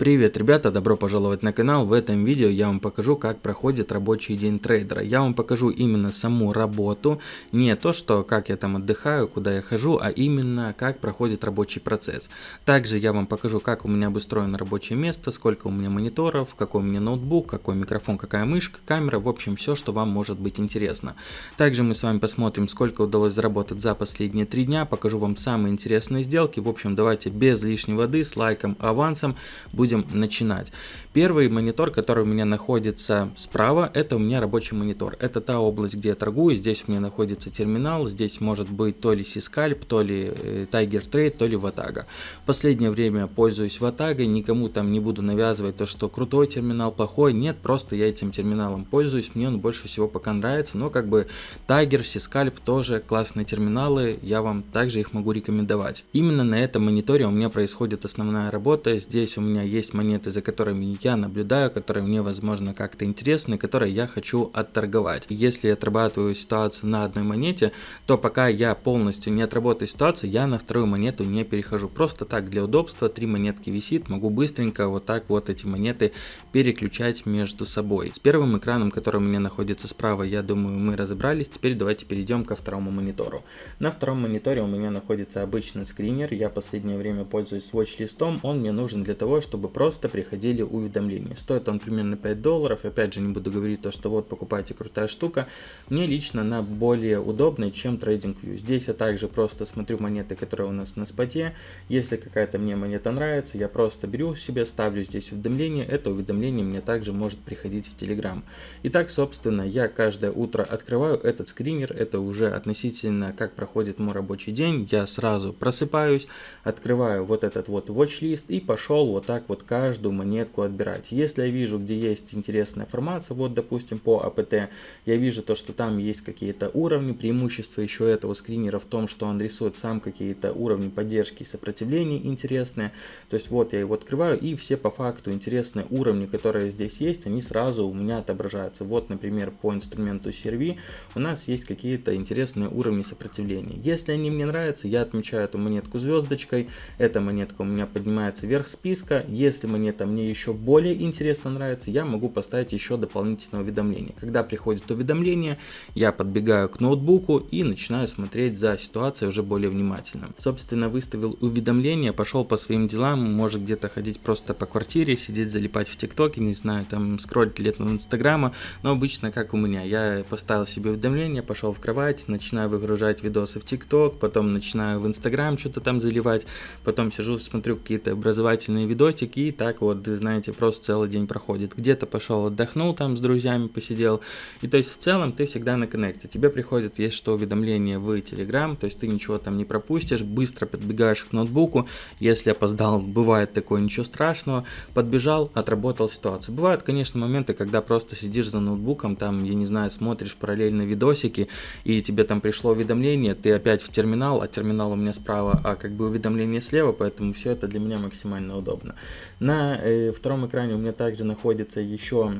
Привет, ребята, добро пожаловать на канал. В этом видео я вам покажу, как проходит рабочий день трейдера. Я вам покажу именно саму работу, не то, что как я там отдыхаю, куда я хожу, а именно как проходит рабочий процесс. Также я вам покажу, как у меня обустроено рабочее место, сколько у меня мониторов, какой у меня ноутбук, какой микрофон, какая мышка, камера, в общем, все, что вам может быть интересно. Также мы с вами посмотрим, сколько удалось заработать за последние три дня, покажу вам самые интересные сделки. В общем, давайте без лишней воды, с лайком, авансом, будем будем начинать. Первый монитор, который у меня находится справа, это у меня рабочий монитор. Это та область, где я торгую. Здесь у меня находится терминал. Здесь может быть то ли Сискальп, то ли э, Tiger Trade, то ли Ватага. Последнее время пользуюсь Ватагой. Никому там не буду навязывать то, что крутой терминал, плохой. Нет, просто я этим терминалом пользуюсь. Мне он больше всего пока нравится. Но как бы Tiger, Сискальп тоже классные терминалы. Я вам также их могу рекомендовать. Именно на этом мониторе у меня происходит основная работа. Здесь у меня есть монеты, за которыми я наблюдаю, которые мне, возможно, как-то интересны, которые я хочу отторговать. Если я отрабатываю ситуацию на одной монете, то пока я полностью не отработаю ситуацию, я на вторую монету не перехожу. Просто так, для удобства, три монетки висит, могу быстренько вот так вот эти монеты переключать между собой. С первым экраном, который у меня находится справа, я думаю, мы разобрались. Теперь давайте перейдем ко второму монитору. На втором мониторе у меня находится обычный скринер. Я последнее время пользуюсь watch-листом. Он мне нужен для того, чтобы просто приходили уведомления. Стоит он примерно 5 долларов. Опять же, не буду говорить то, что вот покупайте крутая штука. Мне лично она более удобная, чем TradingView. Здесь я также просто смотрю монеты, которые у нас на споте. Если какая-то мне монета нравится, я просто беру себе, ставлю здесь уведомление. Это уведомление мне также может приходить в Telegram. Итак, собственно, я каждое утро открываю этот скринер. Это уже относительно как проходит мой рабочий день. Я сразу просыпаюсь, открываю вот этот вот watch-лист и пошел вот так вот каждую монетку отбирать. Если я вижу, где есть интересная информация, вот допустим по АПТ, я вижу то, что там есть какие-то уровни, преимущество еще этого скринера в том, что он рисует сам какие-то уровни поддержки и сопротивления интересные. То есть вот я его открываю и все по факту интересные уровни, которые здесь есть, они сразу у меня отображаются. Вот, например, по инструменту CRV у нас есть какие-то интересные уровни сопротивления. Если они мне нравятся, я отмечаю эту монетку звездочкой, эта монетка у меня поднимается вверх списка, если монета мне еще более интересно нравится, я могу поставить еще дополнительное уведомление. Когда приходит уведомление, я подбегаю к ноутбуку и начинаю смотреть за ситуацией уже более внимательно. Собственно, выставил уведомление, пошел по своим делам, может где-то ходить просто по квартире, сидеть залипать в ТикТоке, не знаю, там скроллить лет на Инстаграма, но обычно как у меня, я поставил себе уведомление, пошел в кровать, начинаю выгружать видосы в ТикТок, потом начинаю в Инстаграм что-то там заливать, потом сижу, смотрю какие-то образовательные видосики и так вот, знаете, просто целый день проходит. Где-то пошел отдохнул там с друзьями, посидел. И то есть в целом ты всегда на коннекте. Тебе приходит, есть что уведомление в Telegram, то есть ты ничего там не пропустишь, быстро подбегаешь к ноутбуку. Если опоздал, бывает такое, ничего страшного. Подбежал, отработал ситуацию. Бывают, конечно, моменты, когда просто сидишь за ноутбуком, там, я не знаю, смотришь параллельно видосики, и тебе там пришло уведомление, ты опять в терминал, а терминал у меня справа, а как бы уведомление слева, поэтому все это для меня максимально удобно. На э, втором экране у меня также находится еще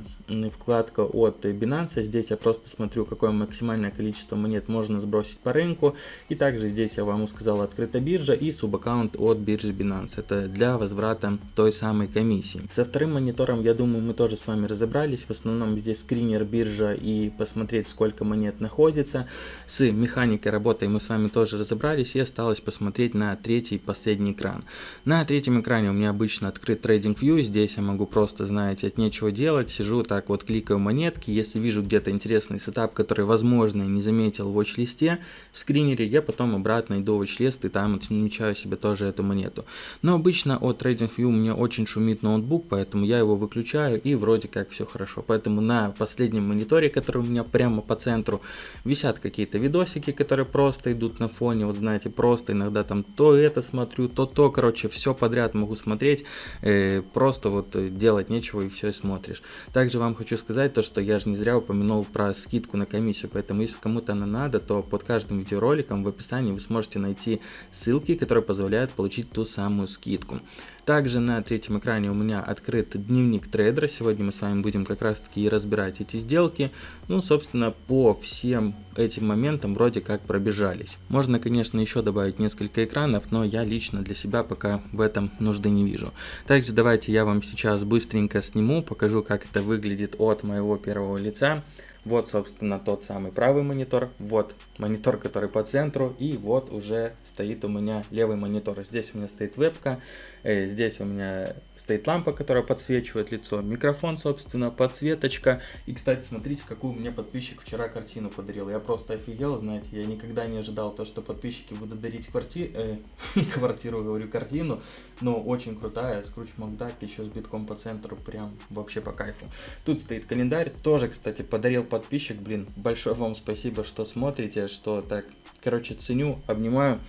вкладка от Binance. Здесь я просто смотрю, какое максимальное количество монет можно сбросить по рынку. И также здесь я вам сказал открыта биржа и субаккаунт от биржи Binance. Это для возврата той самой комиссии. Со вторым монитором, я думаю, мы тоже с вами разобрались. В основном здесь скринер биржа и посмотреть, сколько монет находится. С механикой работы мы с вами тоже разобрались. И осталось посмотреть на третий последний экран. На третьем экране у меня обычно открыт TradingView. Здесь я могу просто, знаете, от нечего делать. Сижу так вот, кликаю монетки. Если вижу где-то интересный сетап, который, возможно, не заметил в watch-листе, в скринере, я потом обратно иду в watch-лист и там отмечаю себе тоже эту монету. Но обычно от TradingView у меня очень шумит ноутбук, поэтому я его выключаю и вроде как все хорошо. Поэтому на последнем мониторе, который у меня прямо по центру, висят какие-то видосики, которые просто идут на фоне. Вот знаете, просто иногда там то это смотрю, то то, короче, все подряд могу смотреть. Э, просто вот делать нечего и все смотришь. Также вам хочу сказать то, что я же не зря упомянул про скидку на комиссию, поэтому если кому-то она надо, то под каждым видеороликом в описании вы сможете найти ссылки, которые позволяют получить ту самую скидку. Также на третьем экране у меня открыт дневник трейдера. Сегодня мы с вами будем как раз таки и разбирать эти сделки. Ну, собственно, по всем этим моментам вроде как пробежались. Можно, конечно, еще добавить несколько экранов, но я лично для себя пока в этом нужды не вижу. Также давайте я вам сейчас быстренько сниму, покажу, как это выглядит от моего первого лица. Вот, собственно, тот самый правый монитор, вот монитор, который по центру, и вот уже стоит у меня левый монитор. Здесь у меня стоит вебка, э, здесь у меня стоит лампа, которая подсвечивает лицо, микрофон, собственно, подсветочка. И, кстати, смотрите, какую мне подписчик вчера картину подарил. Я просто офигел, знаете, я никогда не ожидал то, что подписчики будут дарить кварти... э, квартиру, говорю, картину, но очень крутая, Скруч Макдак, еще с битком по центру, прям вообще по кайфу. Тут стоит календарь, тоже, кстати, подарил подписчик, блин, большое вам спасибо, что смотрите, что так, короче, ценю, обнимаю.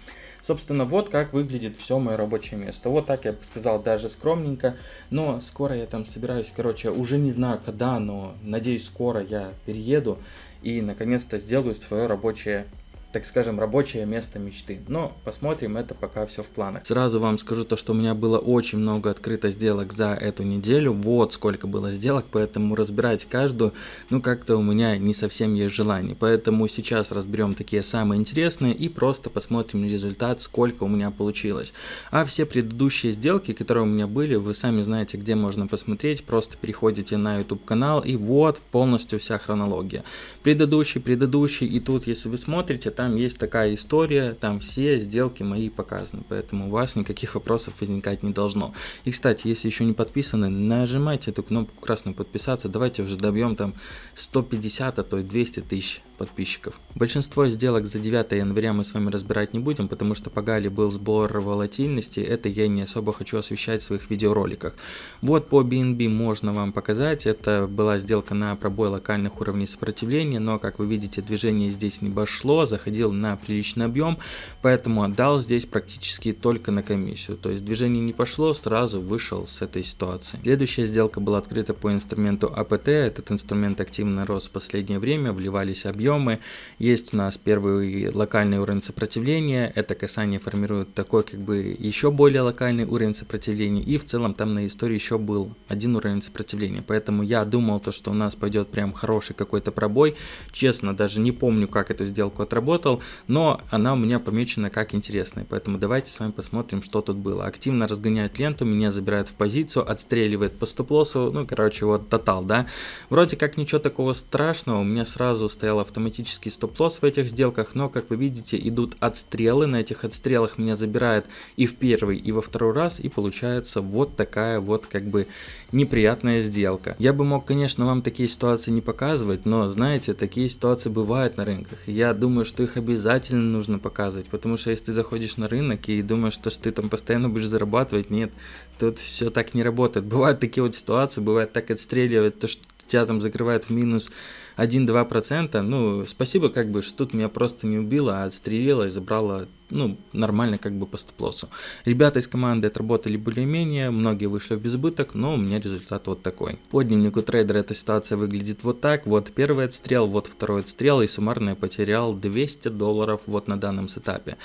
Собственно, вот как выглядит все мое рабочее место. Вот так я бы сказал, даже скромненько. Но скоро я там собираюсь, короче, уже не знаю когда, но надеюсь, скоро я перееду и наконец-то сделаю свое рабочее так скажем, рабочее место мечты. Но посмотрим, это пока все в планах. Сразу вам скажу то, что у меня было очень много открыто сделок за эту неделю. Вот сколько было сделок, поэтому разбирать каждую, ну как-то у меня не совсем есть желание. Поэтому сейчас разберем такие самые интересные и просто посмотрим результат, сколько у меня получилось. А все предыдущие сделки, которые у меня были, вы сами знаете, где можно посмотреть. Просто переходите на YouTube канал и вот полностью вся хронология. Предыдущий, предыдущий и тут, если вы смотрите, там есть такая история, там все сделки мои показаны, поэтому у вас никаких вопросов возникать не должно. И, кстати, если еще не подписаны, нажимайте эту кнопку красную подписаться, давайте уже добьем там 150, а то и 200 тысяч подписчиков. Большинство сделок за 9 января мы с вами разбирать не будем, потому что по Гали был сбор волатильности, это я не особо хочу освещать в своих видеороликах. Вот по BNB можно вам показать, это была сделка на пробой локальных уровней сопротивления, но как вы видите движение здесь не пошло, заходил на приличный объем, поэтому отдал здесь практически только на комиссию, то есть движение не пошло, сразу вышел с этой ситуации. Следующая сделка была открыта по инструменту АПТ, этот инструмент активно рос в последнее время, вливались объемы, объемы. Есть у нас первый локальный уровень сопротивления. Это касание формирует такой как бы еще более локальный уровень сопротивления. И в целом там на истории еще был один уровень сопротивления. Поэтому я думал то, что у нас пойдет прям хороший какой-то пробой. Честно, даже не помню, как эту сделку отработал, но она у меня помечена как интересная. Поэтому давайте с вами посмотрим, что тут было. Активно разгоняет ленту, меня забирает в позицию, отстреливает по стоп-лоссу. Ну, короче, вот тотал, да. Вроде как ничего такого страшного, у меня сразу стоял автомат автоматический стоп-лосс в этих сделках, но, как вы видите, идут отстрелы. На этих отстрелах меня забирает и в первый, и во второй раз, и получается вот такая вот как бы неприятная сделка. Я бы мог, конечно, вам такие ситуации не показывать, но, знаете, такие ситуации бывают на рынках. Я думаю, что их обязательно нужно показывать, потому что если ты заходишь на рынок и думаешь, что ты там постоянно будешь зарабатывать, нет, тут все так не работает. Бывают такие вот ситуации, бывает так отстреливать, то, что тебя там закрывают в минус 1-2%, ну, спасибо, как бы, что тут меня просто не убило, а отстрелило и забрало ну, нормально как бы по стоп-лоссу. Ребята из команды отработали более-менее, многие вышли в безбыток, но у меня результат вот такой. По дневнику трейдера эта ситуация выглядит вот так, вот первый отстрел, вот второй отстрел и суммарно я потерял 200 долларов вот на данном сетапе.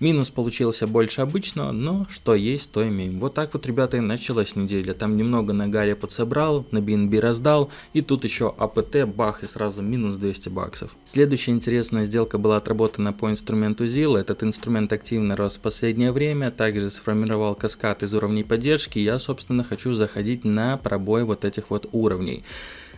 Минус получился больше обычного, но что есть, то имеем. Вот так вот, ребята, и началась неделя. Там немного на Гаре подсобрал, на BNB раздал, и тут еще АПТ, бах, и сразу минус 200 баксов. Следующая интересная сделка была отработана по инструменту ZIL. Этот инструмент инструмент активно рос в последнее время, также сформировал каскад из уровней поддержки, я собственно хочу заходить на пробой вот этих вот уровней.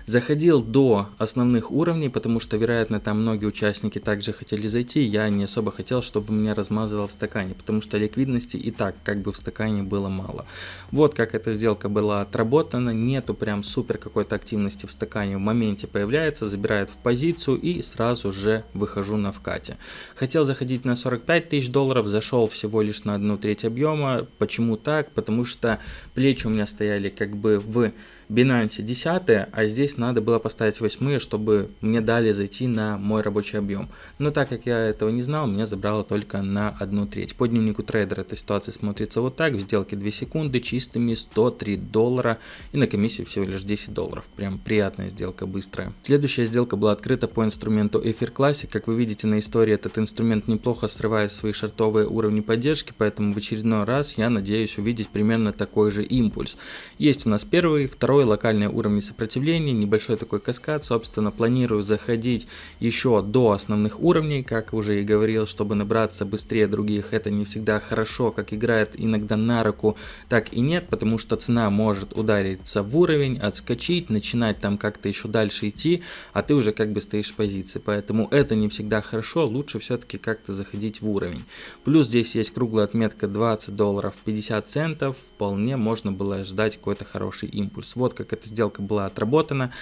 Заходил до основных уровней, потому что, вероятно, там многие участники также хотели зайти. Я не особо хотел, чтобы меня размазывало в стакане, потому что ликвидности и так как бы в стакане было мало. Вот как эта сделка была отработана. Нету прям супер какой-то активности в стакане. В моменте появляется, забирает в позицию и сразу же выхожу на вкате. Хотел заходить на 45 тысяч долларов, зашел всего лишь на одну треть объема. Почему так? Потому что плечи у меня стояли как бы в Binance 10, а здесь надо было поставить 8, чтобы мне дали зайти на мой рабочий объем. Но так как я этого не знал, меня забрало только на одну треть. По дневнику трейдера эта ситуация смотрится вот так. В сделке 2 секунды, чистыми 103 доллара и на комиссию всего лишь 10 долларов. Прям приятная сделка, быстрая. Следующая сделка была открыта по инструменту Эфир Classic. Как вы видите на истории, этот инструмент неплохо срывает свои шартовые уровни поддержки, поэтому в очередной раз я надеюсь увидеть примерно такой же импульс. Есть у нас первый, второй локальные уровни сопротивления, небольшой такой каскад, собственно планирую заходить еще до основных уровней, как уже и говорил, чтобы набраться быстрее других, это не всегда хорошо, как играет иногда на руку, так и нет, потому что цена может удариться в уровень, отскочить, начинать там как-то еще дальше идти, а ты уже как бы стоишь в позиции, поэтому это не всегда хорошо, лучше все-таки как-то заходить в уровень. Плюс здесь есть круглая отметка 20 долларов 50 центов, вполне можно было ждать какой-то хороший импульс. Как эта сделка была отработана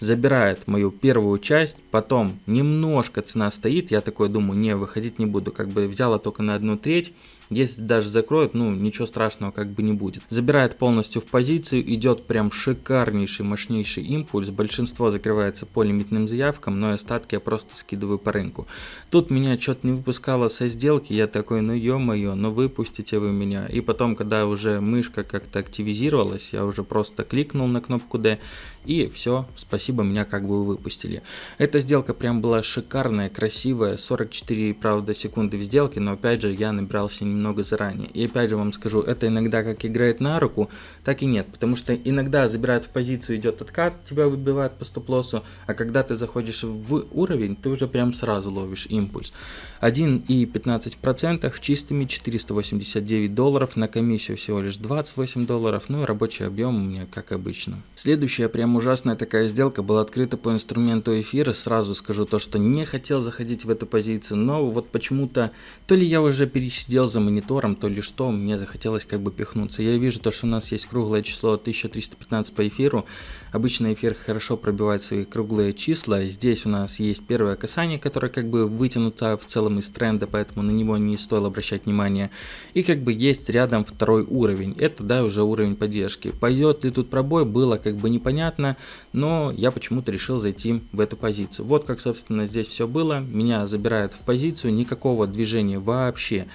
забирает мою первую часть, потом немножко цена стоит, я такой думаю, не, выходить не буду, как бы взяла только на одну треть, если даже закроют, ну ничего страшного как бы не будет. Забирает полностью в позицию, идет прям шикарнейший, мощнейший импульс, большинство закрывается по лимитным заявкам, но остатки я просто скидываю по рынку. Тут меня что-то не выпускало со сделки, я такой, ну ё-моё, ну выпустите вы меня. И потом, когда уже мышка как-то активизировалась, я уже просто кликнул на кнопку D и все, спасибо, меня как бы выпустили. Эта сделка прям была шикарная, красивая, 44, правда, секунды в сделке, но опять же я набирался немного заранее. И опять же вам скажу, это иногда как играет на руку, так и нет, потому что иногда забирают в позицию, идет откат, тебя выбивает по стоп-лоссу, а когда ты заходишь в уровень, ты уже прям сразу ловишь импульс. 1,15% чистыми 489 долларов, на комиссию всего лишь 28 долларов, ну и рабочий объем у меня как обычно. Следующая прям ужасная такая сделка была открыта по инструменту эфира, сразу скажу то, что не хотел заходить в эту позицию, но вот почему-то, то ли я уже пересидел за монитором, то ли что, мне захотелось как бы пихнуться. Я вижу то, что у нас есть круглое число 1315 по эфиру, обычно эфир хорошо пробивает свои круглые числа, здесь у нас есть первое касание, которое как бы вытянуто в целом из тренда, поэтому на него не стоило обращать внимание. И как бы есть рядом второй уровень, это да уже уровень поддержки. Пойдет ли тут пробой, было как бы непонятно, но я почему-то решил зайти в эту позицию. Вот как собственно здесь все было, меня забирают в позицию, никакого движения вообще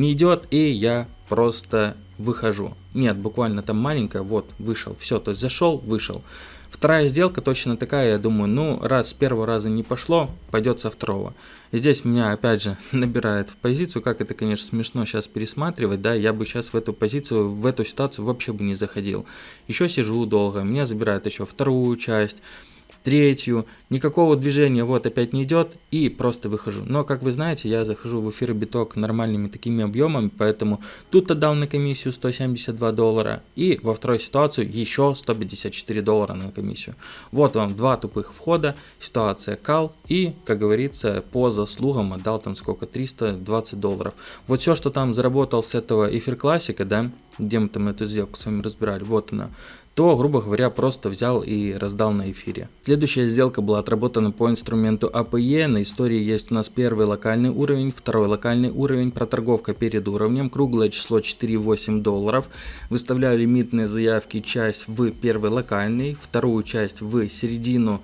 не идет, и я просто выхожу. Нет, буквально там маленькая, вот, вышел, все, то есть зашел, вышел. Вторая сделка точно такая, я думаю, ну, раз с первого раза не пошло, пойдет со второго. Здесь меня, опять же, набирает в позицию, как это, конечно, смешно сейчас пересматривать, да, я бы сейчас в эту позицию, в эту ситуацию вообще бы не заходил. Еще сижу долго, меня забирают еще вторую часть, третью, никакого движения вот опять не идет и просто выхожу. Но как вы знаете, я захожу в эфир биток нормальными такими объемами, поэтому тут отдал на комиссию 172 доллара и во второй ситуацию еще 154 доллара на комиссию. Вот вам два тупых входа, ситуация кал и, как говорится, по заслугам отдал там сколько, 320 долларов. Вот все, что там заработал с этого эфир классика, да, где мы там эту сделку с вами разбирали, вот она то, грубо говоря, просто взял и раздал на эфире. Следующая сделка была отработана по инструменту APE. На истории есть у нас первый локальный уровень, второй локальный уровень, проторговка перед уровнем, круглое число 4,8 долларов. Выставляю лимитные заявки, часть в первый локальный, вторую часть в середину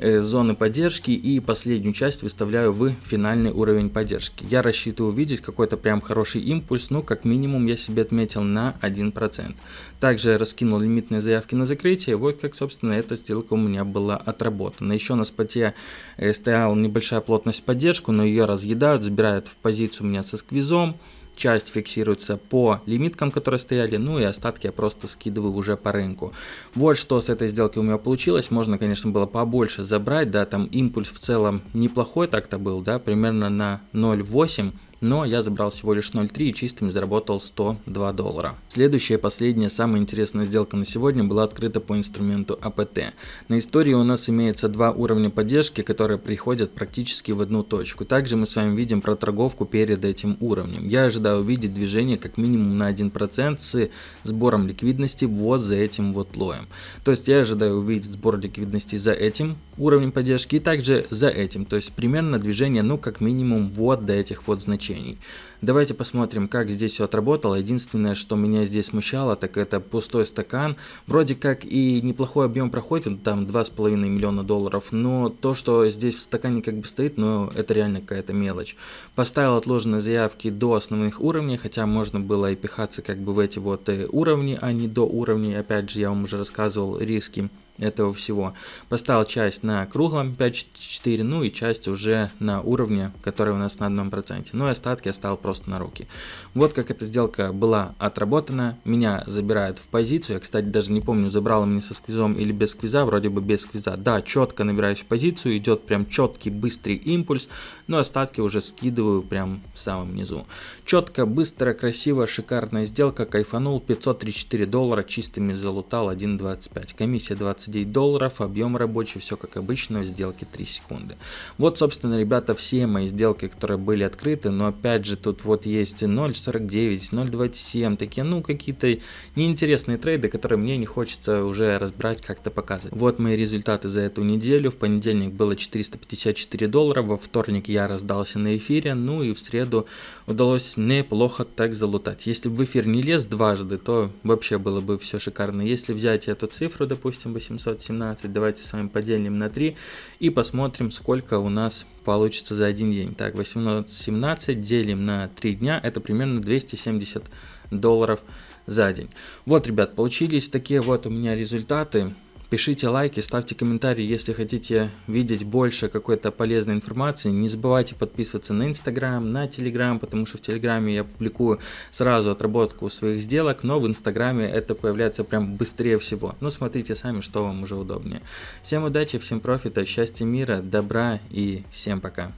зоны поддержки и последнюю часть выставляю в финальный уровень поддержки. Я рассчитываю увидеть какой-то прям хороший импульс, ну как минимум я себе отметил на 1%. Также раскинул лимитные заявки на закрытие, вот как собственно эта сделка у меня была отработана. Еще на споте э, стояла небольшая плотность поддержку, но ее разъедают, забирают в позицию у меня со сквизом часть фиксируется по лимиткам, которые стояли, ну и остатки я просто скидываю уже по рынку. Вот что с этой сделки у меня получилось, можно, конечно, было побольше забрать, да, там импульс в целом неплохой так-то был, да, примерно на 0,8 но я забрал всего лишь 0.3 и чистыми заработал 102 доллара. Следующая, последняя, самая интересная сделка на сегодня была открыта по инструменту APT. На истории у нас имеется два уровня поддержки, которые приходят практически в одну точку. Также мы с вами видим проторговку перед этим уровнем. Я ожидаю увидеть движение как минимум на 1% с сбором ликвидности вот за этим вот лоем. То есть я ожидаю увидеть сбор ликвидности за этим уровнем поддержки и также за этим. То есть примерно движение ну как минимум вот до этих вот значений ограничений. Давайте посмотрим, как здесь все отработало. Единственное, что меня здесь смущало, так это пустой стакан. Вроде как и неплохой объем проходит, там 2,5 миллиона долларов, но то, что здесь в стакане как бы стоит, ну это реально какая-то мелочь. Поставил отложенные заявки до основных уровней, хотя можно было и пихаться как бы в эти вот э, уровни, а не до уровней. Опять же, я вам уже рассказывал риски этого всего. Поставил часть на круглом 5.4, ну и часть уже на уровне, который у нас на одном проценте. Ну и остатки оставил просто на руки. Вот как эта сделка была отработана. Меня забирают в позицию. Я, кстати, даже не помню, забрал меня со сквизом или без сквиза. Вроде бы без сквиза. Да, четко набираюсь в позицию. Идет прям четкий, быстрый импульс. Но остатки уже скидываю прям в самом низу. Четко, быстро, красиво, шикарная сделка. Кайфанул. 534 доллара. Чистыми залутал 1.25. Комиссия 20 29 долларов, объем рабочий, все как обычно, в сделке 3 секунды. Вот, собственно, ребята, все мои сделки, которые были открыты, но опять же, тут вот есть 0.49, 0.27, такие, ну, какие-то неинтересные трейды, которые мне не хочется уже разбирать, как-то показывать. Вот мои результаты за эту неделю. В понедельник было 454 доллара, во вторник я раздался на эфире, ну и в среду удалось неплохо так залутать. Если бы в эфир не лез дважды, то вообще было бы все шикарно. Если взять эту цифру, допустим, 800 717. Давайте с вами поделим на 3 и посмотрим, сколько у нас получится за один день. Так, 817 делим на 3 дня, это примерно 270 долларов за день. Вот, ребят, получились такие вот у меня результаты. Пишите лайки, ставьте комментарии, если хотите видеть больше какой-то полезной информации. Не забывайте подписываться на Инстаграм, на Телеграм, потому что в Телеграме я публикую сразу отработку своих сделок, но в Инстаграме это появляется прям быстрее всего. Ну, смотрите сами, что вам уже удобнее. Всем удачи, всем профита, счастья, мира, добра и всем пока.